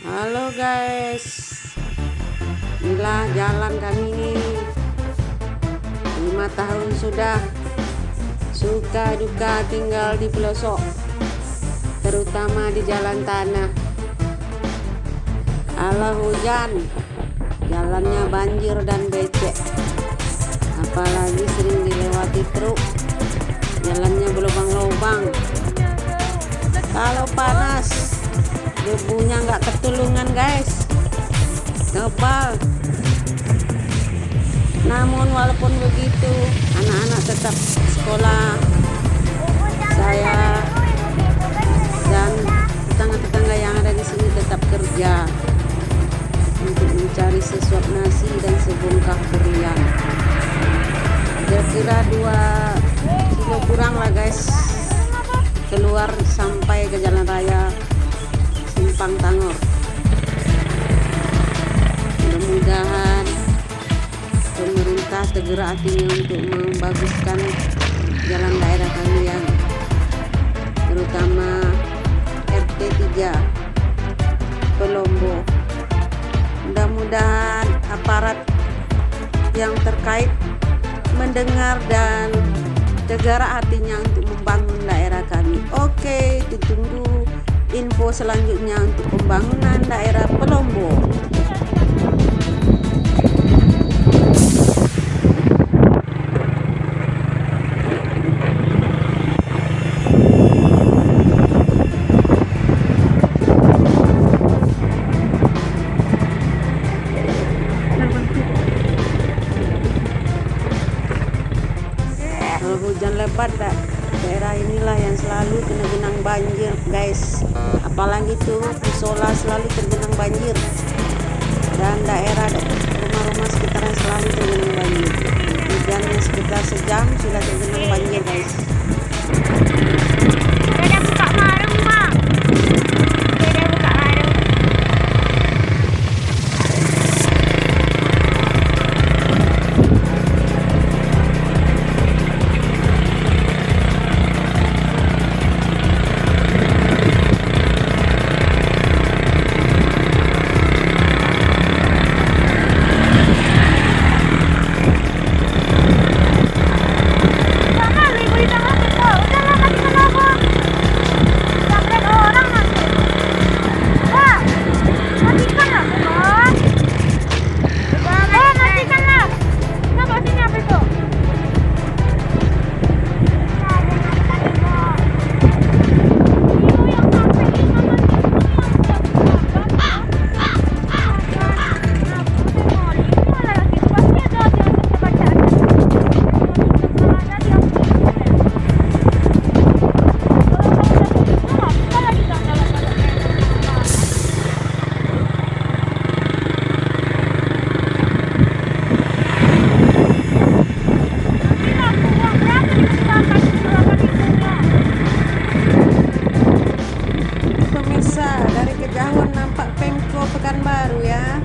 Halo guys. Inilah jalan kami. Ini lima tahun sudah Suka duka tinggal di pelosok Terutama di jalan tanah. Allah hujan Jalannya banjir dan becek. Apalagi sering dilewati truk Jalannya berlubang-lubang. Kalau panas debunya nggak ketulungan guys. Tebal namun walaupun begitu anak-anak tetap sekolah. Saya dan tetangga-tetangga yang ada di sini tetap kerja untuk mencari sesuap nasi dan sebungkah berian kira-kira dua segera hatinya untuk membaguskan jalan daerah kami yang terutama RT 3 Pelombo mudah-mudahan aparat yang terkait mendengar dan segera hatinya untuk membangun daerah kami oke ditunggu info selanjutnya untuk pembangunan daerah Pelombo. Lebat, daerah inilah yang selalu kena genang banjir, guys. Apalagi tuh Isola selalu tergenang banjir. Dan daerah rumah-rumah sekitaran selalu tergenang banjir. Hujannya sekitar sejam sudah tergenang banjir pekan baru ya.